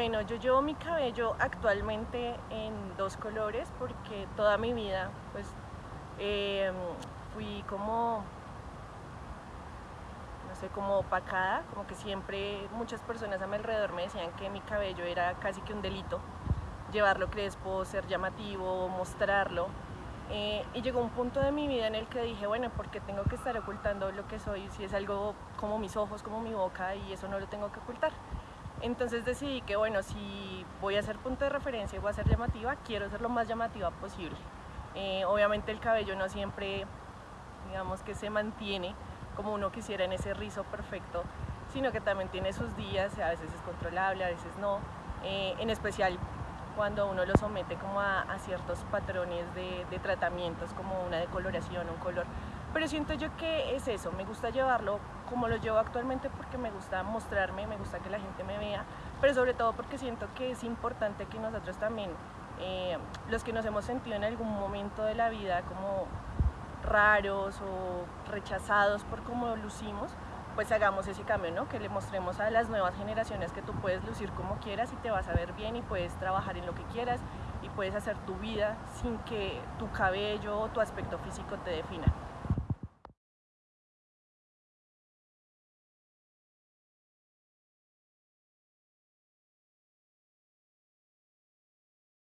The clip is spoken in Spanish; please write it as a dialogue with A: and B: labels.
A: Bueno, yo llevo mi cabello actualmente en dos colores porque toda mi vida pues em, fui como, no sé, como opacada, como que siempre muchas personas a mi alrededor me decían que mi cabello era casi que un delito, llevarlo crespo, ser llamativo, mostrarlo. Eh, y llegó un punto de mi vida en el que dije, bueno, ¿por qué tengo que estar ocultando lo que soy si es algo como mis ojos, como mi boca y eso no lo tengo que ocultar? Entonces decidí que bueno, si voy a ser punto de referencia y voy a ser llamativa, quiero ser lo más llamativa posible. Eh, obviamente el cabello no siempre, digamos que se mantiene como uno quisiera en ese rizo perfecto, sino que también tiene sus días, a veces es controlable, a veces no. Eh, en especial cuando uno lo somete como a, ciertos patrones de, tratamientos como una decoloración, un color. Pero siento yo que es eso, me gusta llevarlo como lo llevo actualmente porque me gusta mostrarme, me gusta que la gente me vea, pero sobre todo porque siento que es importante que nosotros también, eh, los que nos hemos sentido en algún momento de la vida como raros o rechazados por cómo lucimos, pues hagamos ese cambio, ¿no? Que le mostremos a las nuevas generaciones que tú puedes lucir como quieras y te vas a ver bien y puedes trabajar en lo que quieras y puedes hacer tu vida sin que tu cabello o tu aspecto físico te defina.